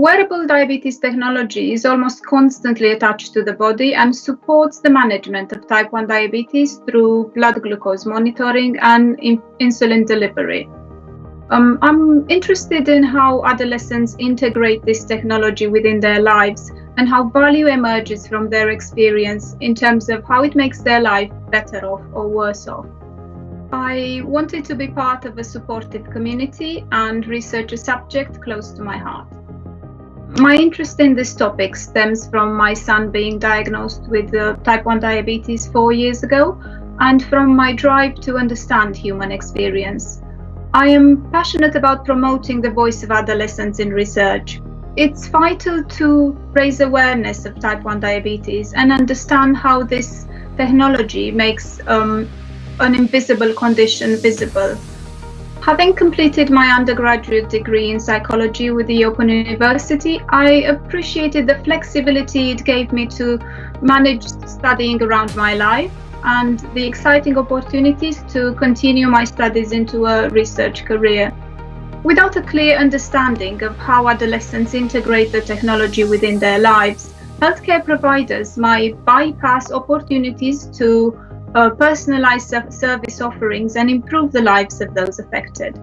Wearable diabetes technology is almost constantly attached to the body and supports the management of type 1 diabetes through blood glucose monitoring and in insulin delivery. Um, I'm interested in how adolescents integrate this technology within their lives and how value emerges from their experience in terms of how it makes their life better off or worse off. I wanted to be part of a supportive community and research a subject close to my heart. My interest in this topic stems from my son being diagnosed with uh, type 1 diabetes four years ago and from my drive to understand human experience. I am passionate about promoting the voice of adolescents in research. It's vital to raise awareness of type 1 diabetes and understand how this technology makes um, an invisible condition visible. Having completed my undergraduate degree in psychology with the Open University, I appreciated the flexibility it gave me to manage studying around my life and the exciting opportunities to continue my studies into a research career. Without a clear understanding of how adolescents integrate the technology within their lives, healthcare providers might bypass opportunities to uh, personalize service offerings and improve the lives of those affected.